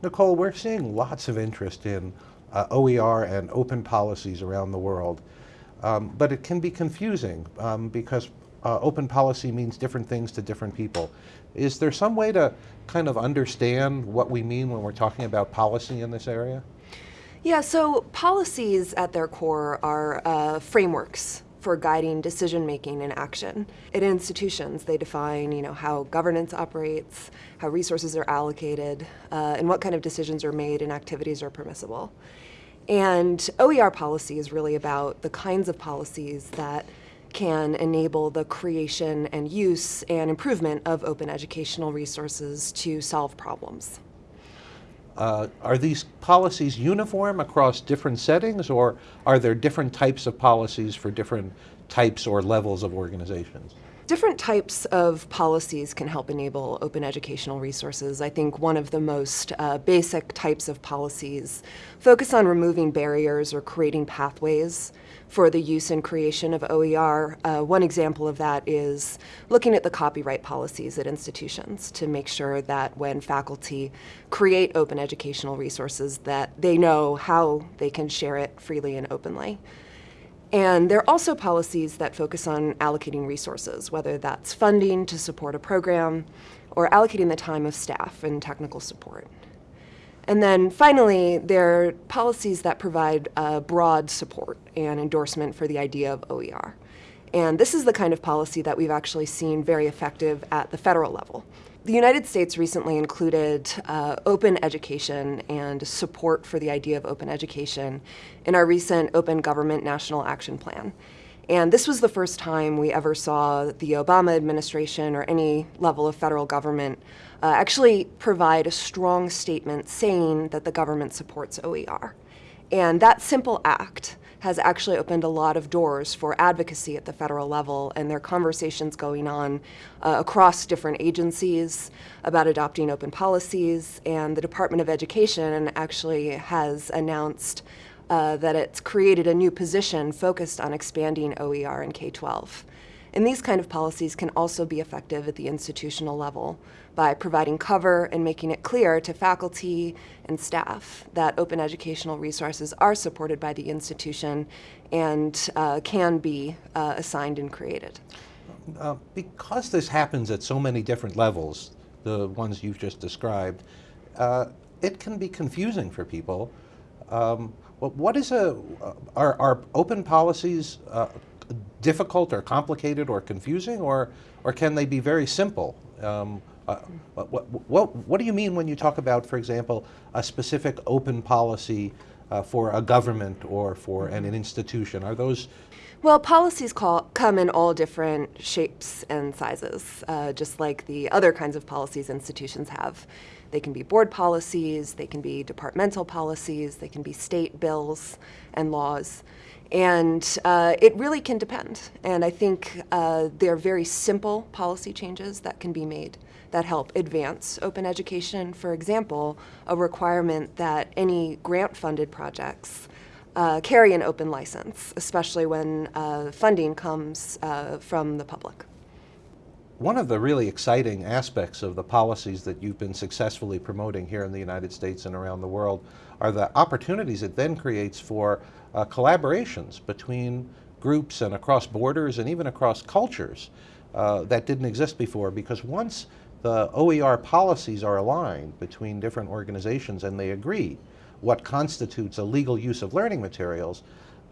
Nicole, we're seeing lots of interest in uh, OER and open policies around the world, um, but it can be confusing um, because uh, open policy means different things to different people. Is there some way to kind of understand what we mean when we're talking about policy in this area? Yeah, so policies at their core are uh, frameworks for guiding decision making and action. At institutions, they define you know, how governance operates, how resources are allocated, uh, and what kind of decisions are made and activities are permissible. And OER policy is really about the kinds of policies that can enable the creation and use and improvement of open educational resources to solve problems. Uh, are these policies uniform across different settings or are there different types of policies for different types or levels of organizations? Different types of policies can help enable open educational resources. I think one of the most uh, basic types of policies focus on removing barriers or creating pathways for the use and creation of OER. Uh, one example of that is looking at the copyright policies at institutions to make sure that when faculty create open educational resources that they know how they can share it freely and openly. And there are also policies that focus on allocating resources, whether that's funding to support a program or allocating the time of staff and technical support. And then finally, there are policies that provide uh, broad support and endorsement for the idea of OER. And this is the kind of policy that we've actually seen very effective at the federal level. The United States recently included uh, open education and support for the idea of open education in our recent Open Government National Action Plan. And this was the first time we ever saw the Obama administration or any level of federal government uh, actually provide a strong statement saying that the government supports OER. And that simple act has actually opened a lot of doors for advocacy at the federal level, and there are conversations going on uh, across different agencies about adopting open policies, and the Department of Education actually has announced uh, that it's created a new position focused on expanding OER in K-12. And these kind of policies can also be effective at the institutional level by providing cover and making it clear to faculty and staff that open educational resources are supported by the institution and uh, can be uh, assigned and created. Uh, because this happens at so many different levels, the ones you've just described, uh, it can be confusing for people. Um, what is a, uh, are, are open policies uh, difficult or complicated or confusing, or, or can they be very simple? Um, uh, what, what, what, do you mean when you talk about, for example, a specific open policy uh, for a government or for an, an institution? Are those well, policies call, come in all different shapes and sizes, uh, just like the other kinds of policies institutions have. They can be board policies, they can be departmental policies, they can be state bills and laws. And uh, it really can depend. And I think uh, there are very simple policy changes that can be made that help advance open education. For example, a requirement that any grant-funded projects uh, carry an open license, especially when uh, funding comes uh, from the public. One of the really exciting aspects of the policies that you've been successfully promoting here in the United States and around the world are the opportunities it then creates for uh, collaborations between groups and across borders and even across cultures uh, that didn't exist before. Because once the OER policies are aligned between different organizations and they agree what constitutes a legal use of learning materials,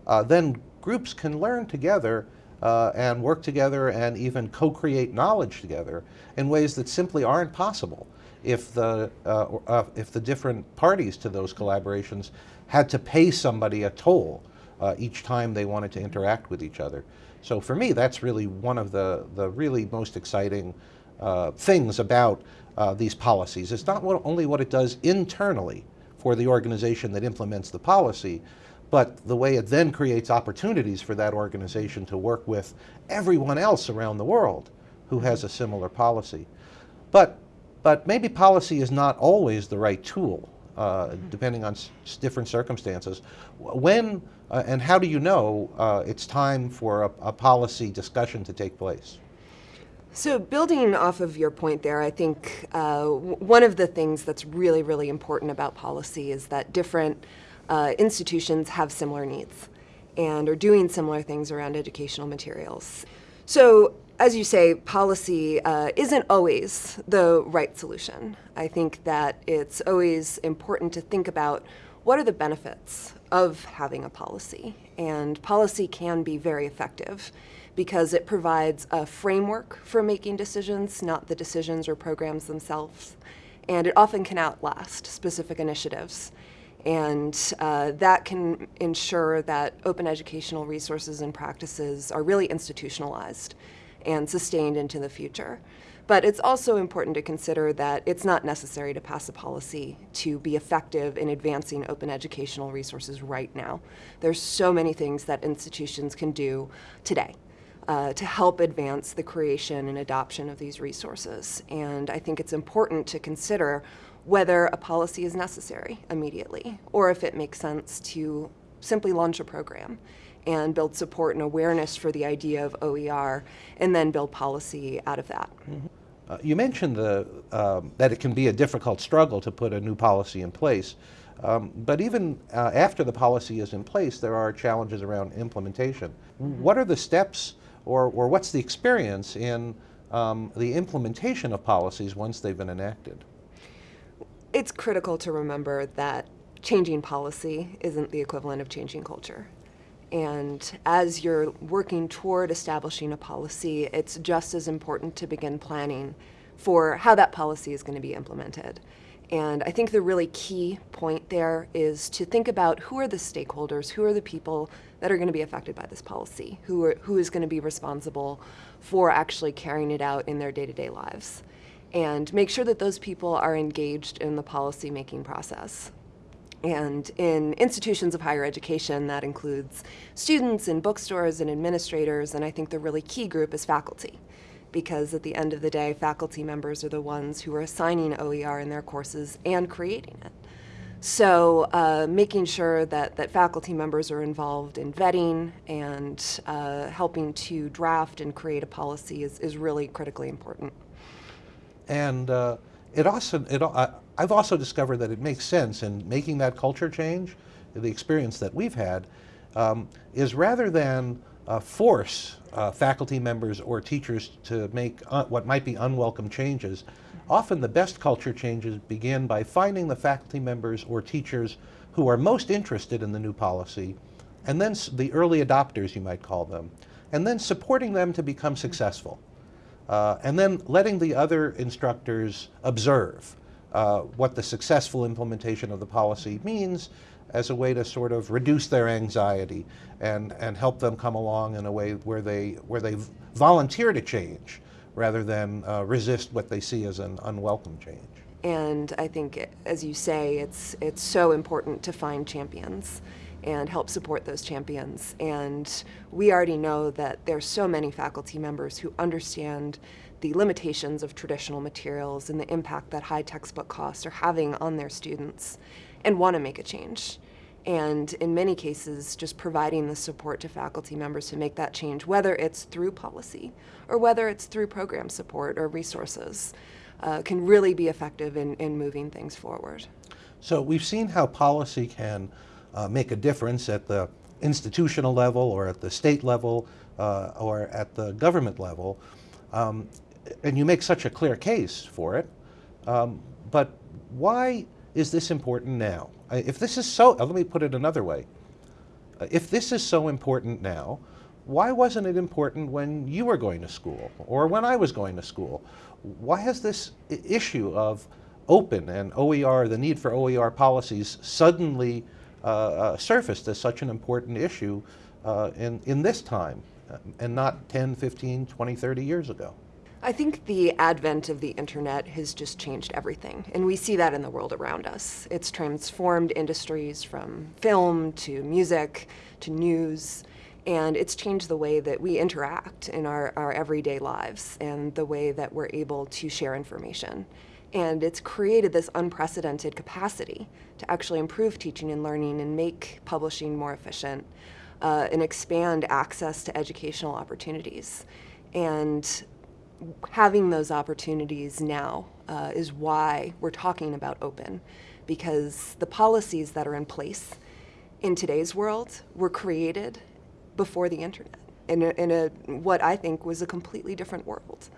uh, then groups can learn together uh, and work together and even co-create knowledge together in ways that simply aren't possible if the, uh, uh if the different parties to those collaborations had to pay somebody a toll uh, each time they wanted to interact with each other. So for me, that's really one of the, the really most exciting uh, things about uh, these policies. It's not what, only what it does internally for the organization that implements the policy, but the way it then creates opportunities for that organization to work with everyone else around the world who has a similar policy. But, but maybe policy is not always the right tool uh, depending on different circumstances. When uh, and how do you know uh, it's time for a, a, policy discussion to take place? So, building off of your point there, I think uh, one of the things that's really, really important about policy is that different uh, institutions have similar needs and are doing similar things around educational materials. So, as you say, policy uh, isn't always the right solution. I think that it's always important to think about what are the benefits of having a policy. And policy can be very effective because it provides a framework for making decisions, not the decisions or programs themselves. And it often can outlast specific initiatives. And uh, that can ensure that open educational resources and practices are really institutionalized and sustained into the future. But it's also important to consider that it's not necessary to pass a policy to be effective in advancing open educational resources right now. There's so many things that institutions can do today uh, to help advance the creation and adoption of these resources. And I think it's important to consider whether a policy is necessary immediately or if it makes sense to simply launch a program and build support and awareness for the idea of OER and then build policy out of that. Uh, you mentioned the, um, that it can be a difficult struggle to put a new policy in place. Um, but even uh, after the policy is in place, there are challenges around implementation. What are the steps or, or what's the experience in um, the implementation of policies once they've been enacted? It's critical to remember that changing policy isn't the equivalent of changing culture. And as you're working toward establishing a policy, it's just as important to begin planning for how that policy is going to be implemented. And I think the really key point there is to think about who are the stakeholders, who are the people that are going to be affected by this policy, who, are, who is going to be responsible for actually carrying it out in their day to day lives. And make sure that those people are engaged in the policy making process. And in institutions of higher education, that includes students and bookstores and administrators, and I think the really key group is faculty. Because at the end of the day, faculty members are the ones who are assigning OER in their courses and creating it. So, uh, making sure that, that faculty members are involved in vetting and uh, helping to draft and create a policy is, is really critically important. And uh, it also, it, I, I've also discovered that it makes sense in making that culture change, the experience that we've had, um, is rather than uh, force uh, faculty members or teachers to make uh, what might be unwelcome changes, often the best culture changes begin by finding the faculty members or teachers who are most interested in the new policy, and then the early adopters, you might call them, and then supporting them to become successful. Uh, and then letting the other instructors observe uh, what the successful implementation of the policy means as a way to sort of reduce their anxiety and, and help them come along in a way where they, where they volunteer to change rather than uh, resist what they see as an unwelcome change. And I think, as you say, it's, it's so important to find champions and help support those champions. And we already know that there's so many faculty members who understand the limitations of traditional materials and the impact that high textbook costs are having on their students and want to make a change. And in many cases, just providing the support to faculty members to make that change, whether it's through policy or whether it's through program support or resources, uh, can really be effective in, in moving things forward. So we've seen how policy can uh, make a difference at the institutional level or at the state level uh, or at the government level. Um, and you make such a clear case for it. Um, but why is this important now? If this is so, uh, let me put it another way. Uh, if this is so important now, why wasn't it important when you were going to school or when I was going to school? Why has this issue of open and OER, the need for OER policies, suddenly surfaced as such an important issue uh, in, in this time uh, and not 10, 15, 20, 30 years ago? I think the advent of the internet has just changed everything, and we see that in the world around us. It's transformed industries from film to music to news, and it's changed the way that we interact in our, our everyday lives and the way that we're able to share information. And it's created this unprecedented capacity to actually improve teaching and learning and make publishing more efficient uh, and expand access to educational opportunities. And having those opportunities now uh, is why we're talking about open, because the policies that are in place in today's world were created before the internet in a, in a what I think was a completely different world,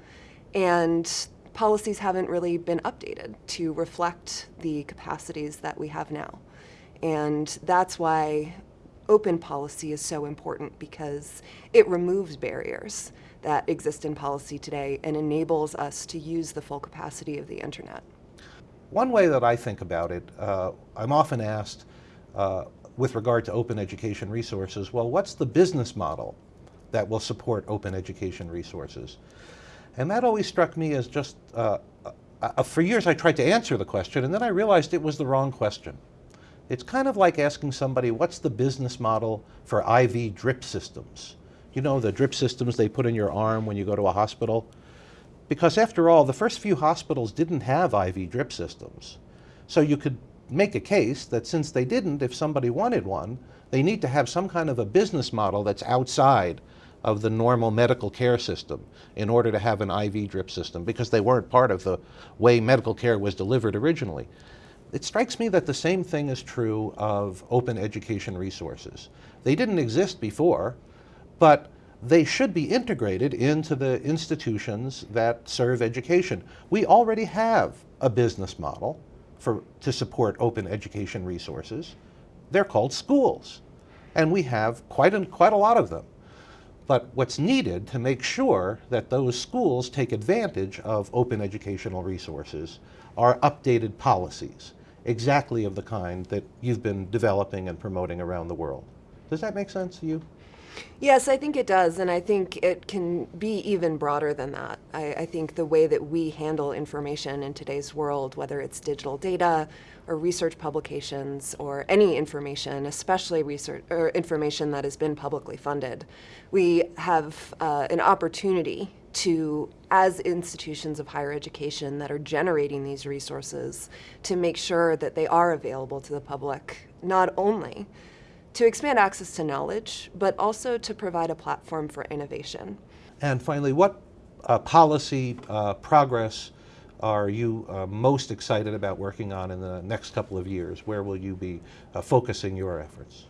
and policies haven't really been updated to reflect the capacities that we have now, and that's why open policy is so important because it removes barriers that exist in policy today and enables us to use the full capacity of the internet. One way that I think about it, uh, I'm often asked uh, with regard to open education resources, well, what's the business model that will support open education resources? And that always struck me as just, uh, uh for years I tried to answer the question and then I realized it was the wrong question. It's kind of like asking somebody, what's the business model for IV drip systems? You know, the drip systems they put in your arm when you go to a hospital? Because after all, the first few hospitals didn't have IV drip systems. So you could make a case that since they didn't, if somebody wanted one, they need to have some kind of a business model that's outside of the normal medical care system in order to have an IV drip system because they weren't part of the way medical care was delivered originally. It strikes me that the same thing is true of open education resources. They didn't exist before, but they should be integrated into the institutions that serve education. We already have a business model for, to support open education resources. They're called schools, and we have quite quite a lot of them. But what's needed to make sure that those schools take advantage of open educational resources are updated policies exactly of the kind that you've been developing and promoting around the world. Does that make sense to you? Yes, I think it does, and I think it can be even broader than that. I, I, think the way that we handle information in today's world, whether it's digital data or research publications or any information, especially research or information that has been publicly funded, we have uh, an opportunity to, as institutions of higher education that are generating these resources, to make sure that they are available to the public, not only to expand access to knowledge, but also to provide a platform for innovation. And finally, what uh, policy uh, progress are you uh, most excited about working on in the next couple of years? Where will you be uh, focusing your efforts?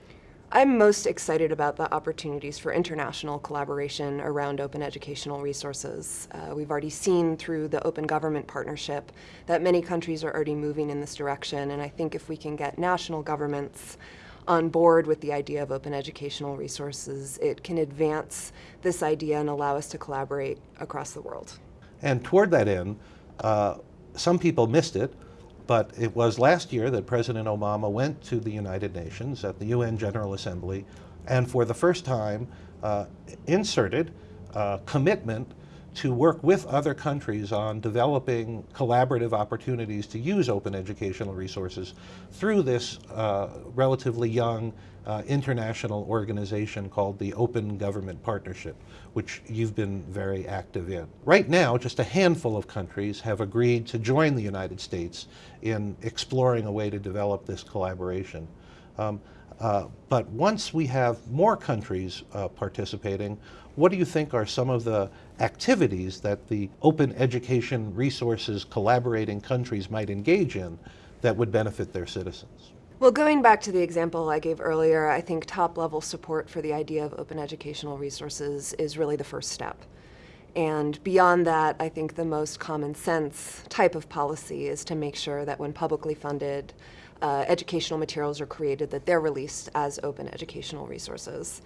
I'm most excited about the opportunities for international collaboration around open educational resources. Uh, we've already seen through the Open Government Partnership that many countries are already moving in this direction, and I think if we can get national governments on board with the idea of open educational resources, it can advance this idea and allow us to collaborate across the world. And toward that end, uh, some people missed it, but it was last year that President Obama went to the United Nations at the UN General Assembly and for the first time uh, inserted uh, commitment to work with other countries on developing collaborative opportunities to use open educational resources through this uh, relatively young uh, international organization called the Open Government Partnership, which you've been very active in. Right now, just a handful of countries have agreed to join the United States in exploring a way to develop this collaboration. Um, uh, but once we have more countries uh, participating, what do you think are some of the activities that the open education resources collaborating countries might engage in that would benefit their citizens? Well, going back to the example I gave earlier, I think top level support for the idea of open educational resources is really the first step. And beyond that, I think the most common sense type of policy is to make sure that when publicly funded uh, educational materials are created, that they're released as open educational resources.